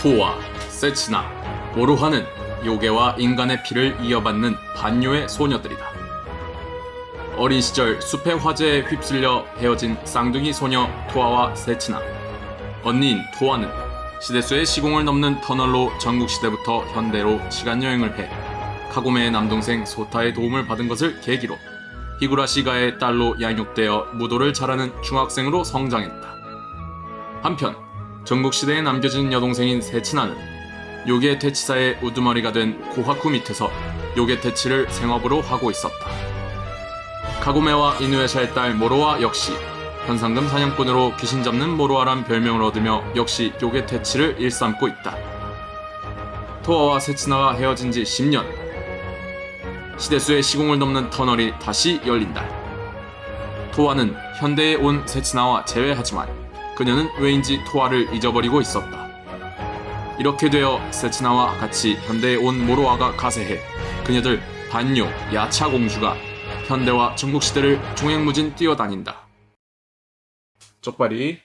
토와, 세치나, 모로하는 요괴와 인간의 피를 이어받는 반요의 소녀들이다. 어린 시절 숲의 화재에 휩쓸려 헤어진 쌍둥이 소녀 토아와 세치나. 언니인 토아는 시대수의 시공을 넘는 터널로 전국시대부터 현대로 시간여행을 해 카고메의 남동생 소타의 도움을 받은 것을 계기로 히구라시가의 딸로 양육되어 무도를 잘하는 중학생으로 성장했다. 한편 전국시대에 남겨진 여동생인 세치나는 요괴 퇴치사의 우두머리가 된 고하쿠 밑에서 요괴 퇴치를 생업으로 하고 있었다. 카고메와 이누에샤의 딸 모로아 역시 현상금 사냥꾼으로 귀신 잡는 모로아란 별명을 얻으며 역시 요괴 퇴치를 일삼고 있다. 토아와 세치나가 헤어진 지 10년. 시대수의 시공을 넘는 터널이 다시 열린다. 토아는 현대에 온 세치나와 재회하지만 그녀는 왜인지 토아를 잊어버리고 있었다. 이렇게 되어 세치나와 같이 현대에 온 모로아가 가세해 그녀들 반요 야차 공주가 현대와 전국시대를 종횡무진 뛰어다닌다. 쪽발이